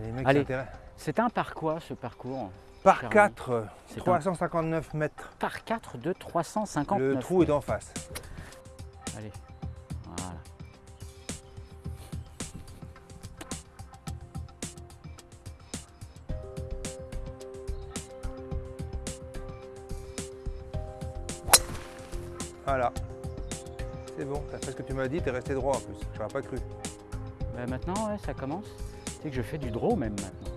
Les mecs Allez. s'intéressent. C'est un par quoi ce parcours Par Charmant. 4, C'est un 359 mètres. par 4 de 359. Le trou est en face. Allez, voilà. Voilà. C'est bon, t'as fait ce que tu m'as dit, t'es resté droit en plus. J'aurais pas cru. Bah, maintenant, ouais, ça commence. C'est que je fais du draw même maintenant.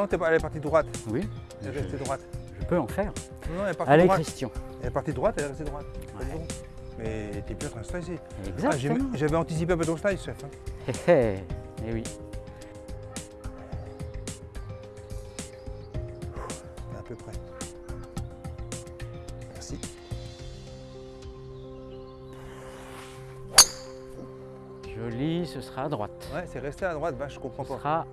Non, t'es pas, elle est partie droite. Oui, Elle est restée droite. je peux en faire. Non, elle est partie Allez, droite. Christian. Elle est partie droite, elle est restée droite. Ouais. Mais t'es plus en train de stresser. Ah, Exactement. J'avais anticipé un peu ton style, chef. hein. Hé hé, eh oui. T'es à peu près. Joli, ce sera à droite. Ouais, c'est resté à droite, vache, je comprends Ce pas. sera...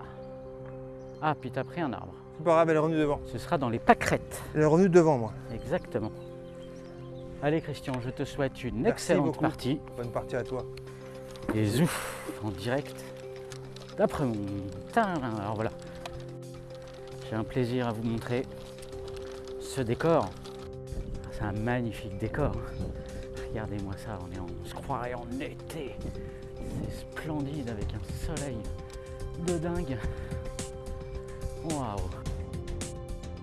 Ah, puis t'as pris un arbre. C'est pas grave, elle est revenue devant. Ce sera dans les pâquerettes. Elle est revenue devant, moi. Exactement. Allez Christian, je te souhaite une Merci excellente beaucoup. partie. Bonne partie à toi. Et zouf, en direct d'après mon... Alors voilà. J'ai un plaisir à vous montrer ce décor. C'est un magnifique décor. Regardez-moi ça, on, est en- on se croirait en été. C'est splendide avec un soleil de dingue. Waouh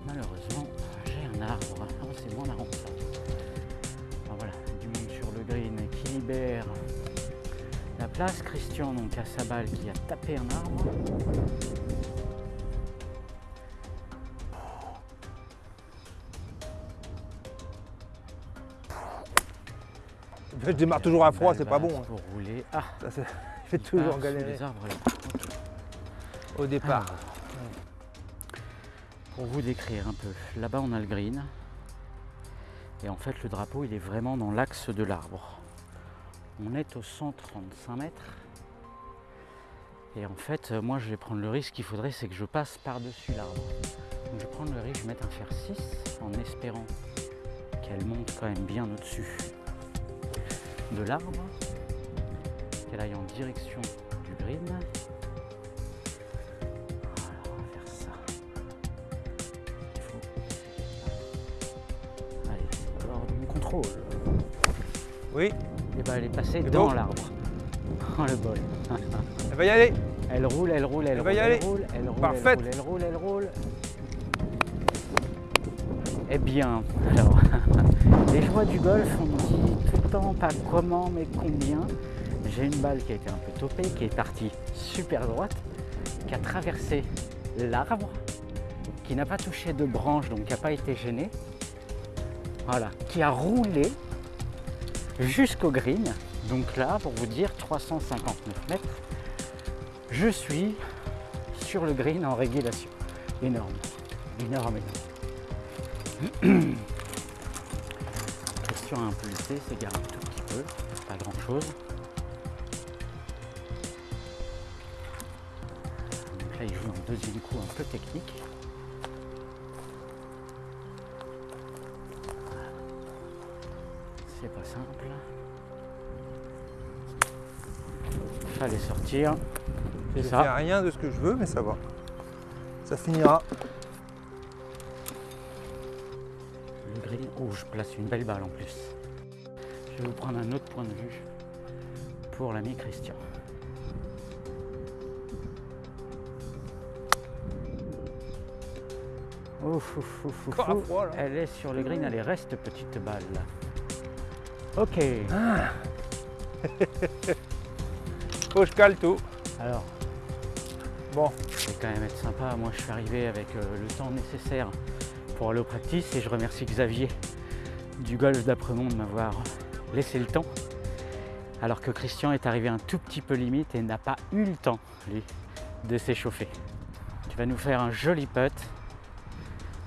Malheureusement, j'ai un arbre. Ah, c'est moins marrant. Alors voilà, du monde sur le green qui libère la place. Christian donc à sa balle qui a tapé un arbre. En fait, je démarre toujours à froid, c'est pas bon. hein. Pour rouler. Ah, Ça, il toujours sous galérer les arbres là. au départ. Alors, Pour vous décrire un peu, là-bas on a le green. Et en fait le drapeau il est vraiment dans l'axe de l'arbre. On est au 135 mètres. Et en fait euh, moi je vais prendre le risque qu'il faudrait c'est que je passe par-dessus l'arbre. Donc je vais prendre le risque, je vais mettre un fer 6 en espérant qu'elle monte quand même bien au-dessus de l'arbre. Qu'elle aille en direction du green. Voilà, on va faire ça. Il faut. Allez, mon contrôle. Oui, Et ben elle est passée C'est dans l'arbre. Oh le bol. elle va y aller. Elle roule, elle roule, elle, Elle roule, va y elle aller. roule, elle roule, Parfaite. elle roule, elle roule, elle roule. Eh bien, alors, les joies du golf, on tout le temps pas comment mais combien. J'ai une balle qui a été un peu topée, qui est partie super droite, qui a traversé l'arbre, qui n'a pas touché de branche, donc qui n'a pas été gênée. Voilà, qui a roulé jusqu'au green. Donc là, pour vous dire, 359 mètres. Je suis sur le green en régulation. Énorme, énorme, énorme. Question à impulser, s'égare un tout petit peu, pas grand chose. Donc là, il joue un deuxième coup un peu technique. C'est pas simple. Fallait sortir. C'est ça. rien de ce que je veux, mais ça va. Ça finira. Je place une belle balle en plus. Je vais vous prendre un autre point de vue pour l'ami Christian. Ouf, ouf, ouf, ouf, là. Elle est sur le green, allez, reste petite balle. Ok, Faut que je cale tout. alors, Bon, je vais quand même être sympa. Moi, je suis arrivé avec euh, le temps nécessaire pour aller au practice et je remercie Xavier du golf d'Apremont de m'avoir laissé le temps. Alors que Christian est arrivé un tout petit peu limite et n'a pas eu le temps, lui, de s'échauffer. Tu vas nous faire un joli putt.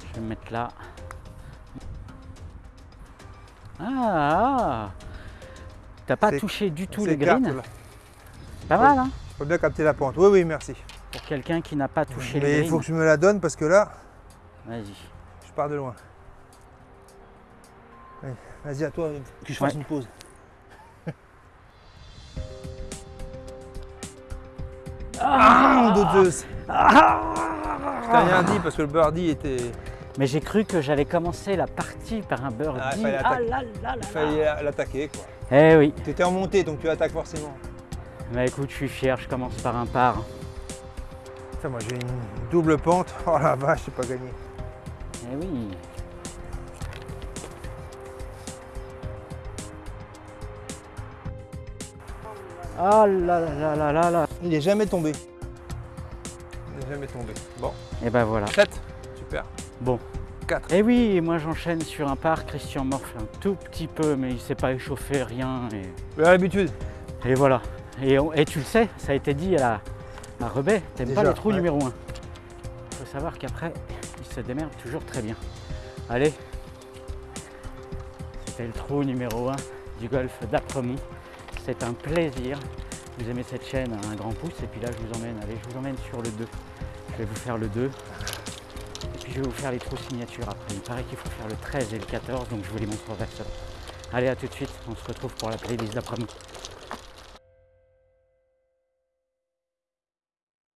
Je vais me mettre là. Ah, T'as pas touché du tout le green là. Pas mal, hein Je peux bien capter la pente. Oui, oui, merci. Pour quelqu'un qui n'a pas touché le Mais il faut que je me la donne parce que là, Vas-y. Pars de loin. Vas-y, à toi, que je fasse Ouais. une pause. Ah Ah, douteuse Je t'ai rien dit parce que le birdie était. Mais j'ai cru que j'allais commencer la partie par un birdie. Ah, il fallait Ah fallait l'attaquer quoi. Eh oui. T'étais en montée donc tu attaques forcément. Bah écoute, je suis fier, je commence par un par. Putain, moi j'ai une double pente. Oh la vache, j'ai pas gagné. Eh oui. Oh là là là là là. Il est jamais tombé. Il est jamais tombé. Bon, Et ben voilà. 7. Super. Bon. 4. Et oui, et moi j'enchaîne sur un par. Christian morfle un tout petit peu, mais il s'est pas échauffé, rien. Et, l'habitude. et voilà. Et, on- et tu le sais, ça a été dit à, à Rebet, t'aimes pas les trous ouais. numéro 1. Il faut savoir qu'après, se démerde toujours très bien. Allez, c'était le trou numéro 1 du golf d'Apremont. C'est un plaisir. Vous aimez cette chaîne, un grand pouce. Et puis là, je vous emmène, allez, je vous emmène sur le 2. Je vais vous faire le 2. Et puis je vais vous faire les trous signatures après. Il paraît qu'il faut faire le 13 et le 14, donc je vous les montre en. Allez, à tout de suite. On se retrouve pour la playlist d'après-midi.